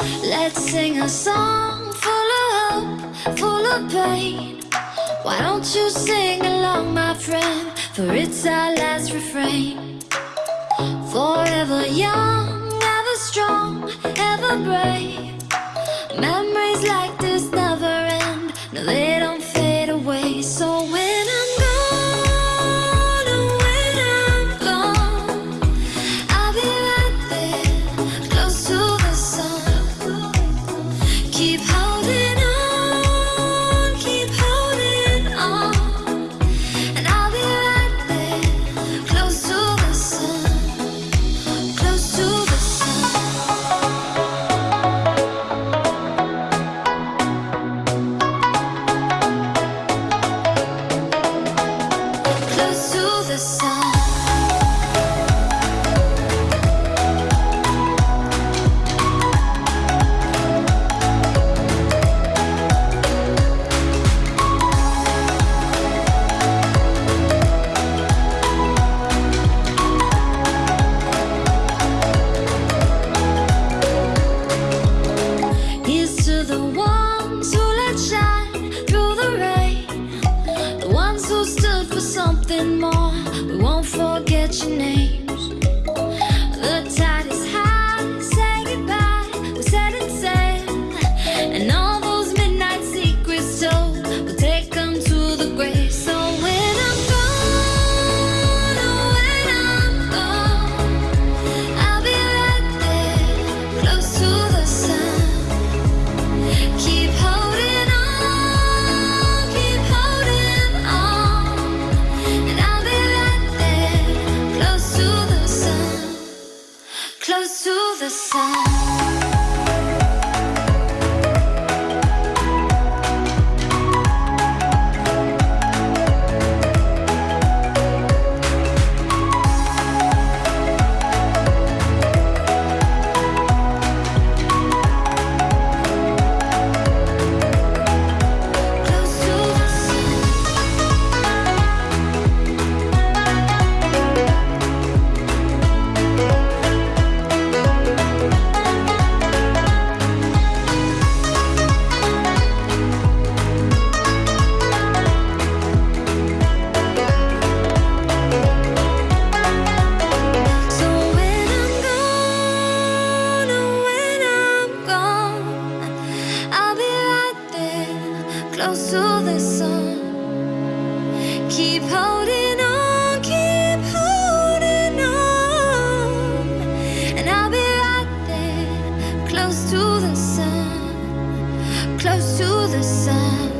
Let's sing a song full of hope, full of pain. Why don't you sing along, my friend? For it's our last refrain. Forever young, ever strong, ever brave. Memories like this never end. No, We won't forget your name. the sun. close to the sun. Keep holding on, keep holding on. And I'll be right there, close to the sun, close to the sun.